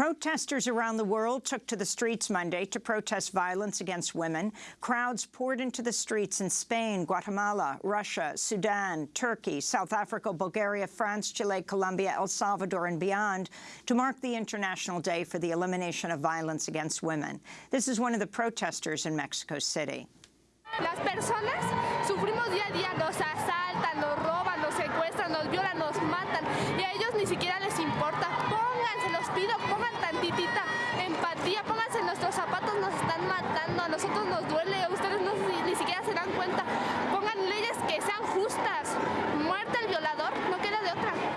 Protesters around the world took to the streets Monday to protest violence against women. Crowds poured into the streets in Spain, Guatemala, Russia, Sudan, Turkey, South Africa, Bulgaria, France, Chile, Colombia, El Salvador and beyond to mark the International Day for the Elimination of Violence Against Women. This is one of the protesters in Mexico City. Las personas